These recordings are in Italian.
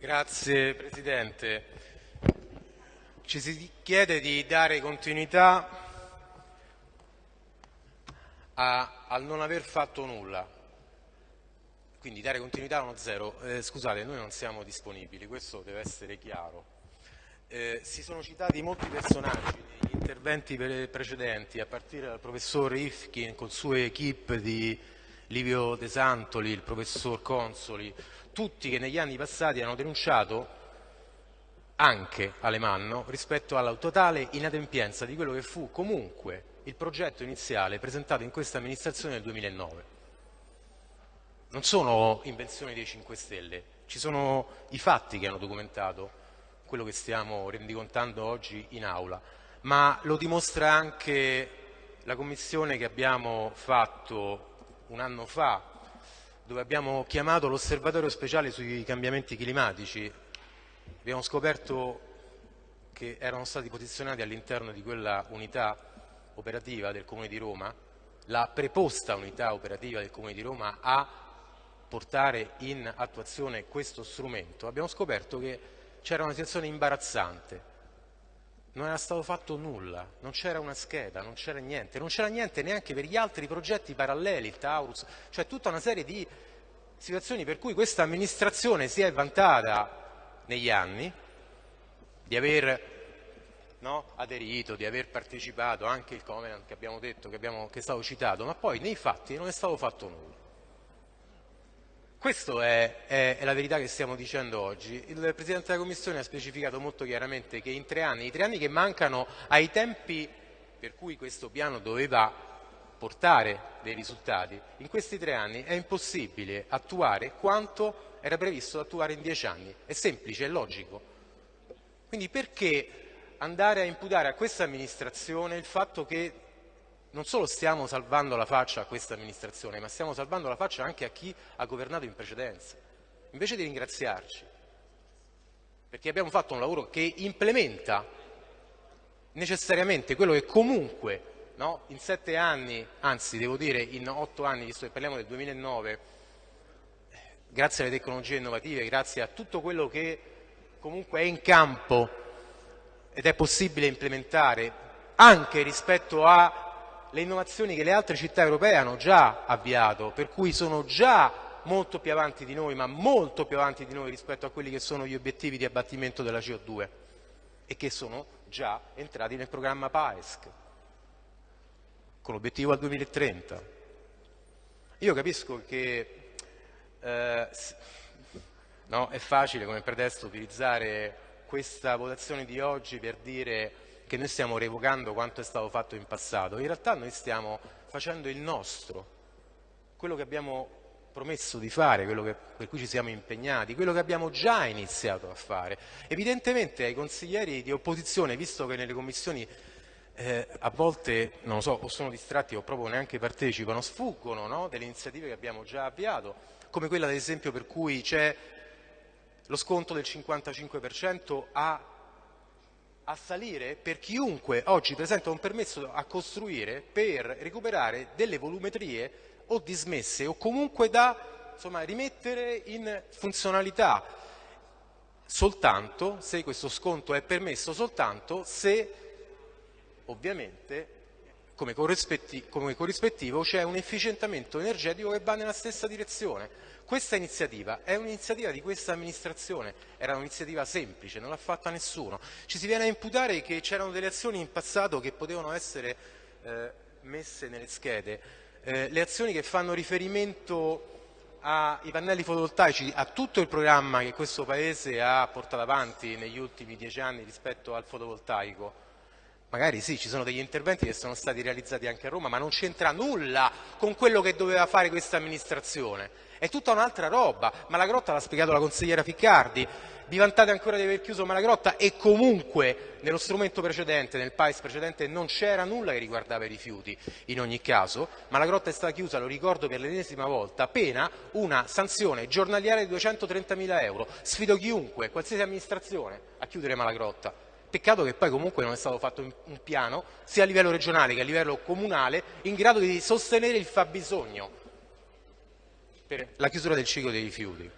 Grazie Presidente. Ci si chiede di dare continuità a, al non aver fatto nulla, quindi dare continuità a uno zero. Eh, scusate, noi non siamo disponibili, questo deve essere chiaro. Eh, si sono citati molti personaggi negli interventi precedenti, a partire dal professor Ifkin con sue equip di Livio De Santoli, il professor Consoli, tutti che negli anni passati hanno denunciato anche Alemanno rispetto alla totale inadempienza di quello che fu comunque il progetto iniziale presentato in questa amministrazione nel 2009. Non sono invenzioni dei 5 Stelle, ci sono i fatti che hanno documentato quello che stiamo rendicontando oggi in aula, ma lo dimostra anche la commissione che abbiamo fatto un anno fa dove abbiamo chiamato l'osservatorio speciale sui cambiamenti climatici. Abbiamo scoperto che erano stati posizionati all'interno di quella unità operativa del Comune di Roma, la preposta unità operativa del Comune di Roma a portare in attuazione questo strumento, abbiamo scoperto che c'era una situazione imbarazzante. Non era stato fatto nulla, non c'era una scheda, non c'era niente, non c'era niente neanche per gli altri progetti paralleli, il Taurus, cioè tutta una serie di situazioni per cui questa amministrazione si è vantata negli anni di aver no, aderito, di aver partecipato anche il Covenant che abbiamo detto, che, abbiamo, che è stato citato, ma poi nei fatti non è stato fatto nulla. Questa è, è, è, la verità che stiamo dicendo oggi. Il Presidente della Commissione ha specificato molto chiaramente che in tre anni, i tre anni che mancano ai tempi per cui questo piano doveva portare dei risultati, in questi tre anni è impossibile attuare quanto era previsto attuare in dieci anni. È semplice, è logico. Quindi perché andare a imputare a questa amministrazione il fatto che non solo stiamo salvando la faccia a questa amministrazione, ma stiamo salvando la faccia anche a chi ha governato in precedenza. Invece di ringraziarci, perché abbiamo fatto un lavoro che implementa necessariamente quello che comunque no, in sette anni, anzi devo dire in otto anni, visto che parliamo del 2009, grazie alle tecnologie innovative, grazie a tutto quello che comunque è in campo ed è possibile implementare anche rispetto a le innovazioni che le altre città europee hanno già avviato, per cui sono già molto più avanti di noi, ma molto più avanti di noi rispetto a quelli che sono gli obiettivi di abbattimento della CO2 e che sono già entrati nel programma PAESC, con l'obiettivo al 2030. Io capisco che eh, no, è facile come pretesto utilizzare questa votazione di oggi per dire che noi stiamo revocando quanto è stato fatto in passato, in realtà noi stiamo facendo il nostro, quello che abbiamo promesso di fare, quello che, per cui ci siamo impegnati, quello che abbiamo già iniziato a fare. Evidentemente ai consiglieri di opposizione, visto che nelle commissioni eh, a volte, non lo so, o sono distratti o proprio neanche partecipano, sfuggono no? delle iniziative che abbiamo già avviato, come quella ad esempio per cui c'è lo sconto del 55% a a salire per chiunque oggi presenta un permesso a costruire per recuperare delle volumetrie o dismesse o comunque da insomma, rimettere in funzionalità. Soltanto se questo sconto è permesso soltanto se ovviamente come corrispettivo c'è un efficientamento energetico che va nella stessa direzione. Questa iniziativa è un'iniziativa di questa amministrazione, era un'iniziativa semplice, non l'ha fatta nessuno. Ci si viene a imputare che c'erano delle azioni in passato che potevano essere eh, messe nelle schede, eh, le azioni che fanno riferimento ai pannelli fotovoltaici, a tutto il programma che questo Paese ha portato avanti negli ultimi dieci anni rispetto al fotovoltaico, Magari sì, ci sono degli interventi che sono stati realizzati anche a Roma, ma non c'entra nulla con quello che doveva fare questa amministrazione. È tutta un'altra roba. Malagrotta l'ha spiegato la consigliera Ficcardi. Vi vantate ancora di aver chiuso Malagrotta e comunque nello strumento precedente, nel PAIS precedente, non c'era nulla che riguardava i rifiuti. In ogni caso, Malagrotta è stata chiusa, lo ricordo per l'ennesima volta, pena una sanzione giornaliera di 230.000 euro. Sfido chiunque, qualsiasi amministrazione, a chiudere Malagrotta. Peccato che poi comunque non è stato fatto un piano, sia a livello regionale che a livello comunale, in grado di sostenere il fabbisogno per la chiusura del ciclo dei rifiuti.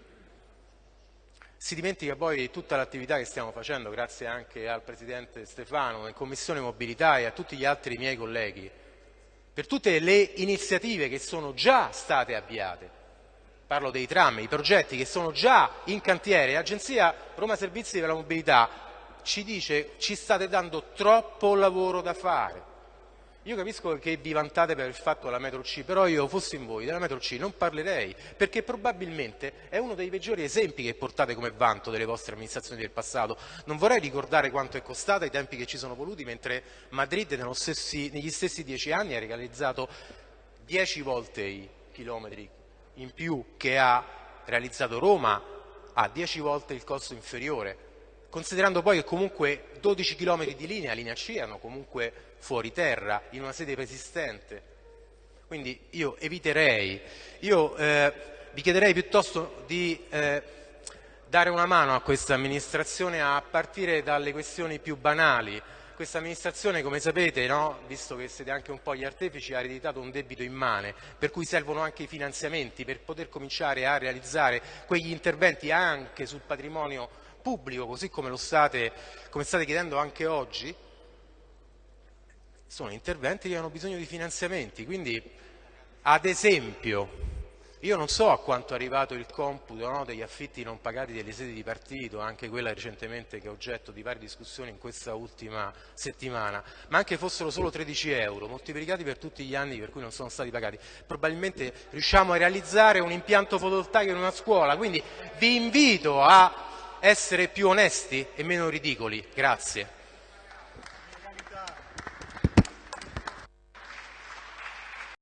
si dimentica poi tutta l'attività che stiamo facendo, grazie anche al Presidente Stefano, in Commissione Mobilità e a tutti gli altri miei colleghi, per tutte le iniziative che sono già state avviate. Parlo dei tram, i progetti che sono già in cantiere. L'Agenzia Roma Servizi per la Mobilità ci dice ci state dando troppo lavoro da fare. Io capisco che vi vantate per il fatto della metro C, però io fossi in voi della metro C non parlerei, perché probabilmente è uno dei peggiori esempi che portate come vanto delle vostre amministrazioni del passato. Non vorrei ricordare quanto è costata, i tempi che ci sono voluti, mentre Madrid stessi, negli stessi dieci anni ha realizzato dieci volte i chilometri in più che ha realizzato Roma, ha dieci volte il costo inferiore considerando poi che comunque 12 km di linea, linea C, erano comunque fuori terra, in una sede preesistente. Quindi io eviterei, io eh, vi chiederei piuttosto di eh, dare una mano a questa amministrazione a partire dalle questioni più banali. Questa amministrazione, come sapete, no, visto che siete anche un po' gli artefici, ha ereditato un debito immane, per cui servono anche i finanziamenti per poter cominciare a realizzare quegli interventi anche sul patrimonio pubblico, così come state, come state chiedendo anche oggi, sono interventi che hanno bisogno di finanziamenti. Quindi, ad esempio, io non so a quanto è arrivato il computo no, degli affitti non pagati delle sedi di partito, anche quella recentemente che è oggetto di varie discussioni in questa ultima settimana, ma anche fossero solo 13 euro, moltiplicati per tutti gli anni per cui non sono stati pagati, probabilmente riusciamo a realizzare un impianto fotovoltaico in una scuola, quindi vi invito a essere più onesti e meno ridicoli. Grazie.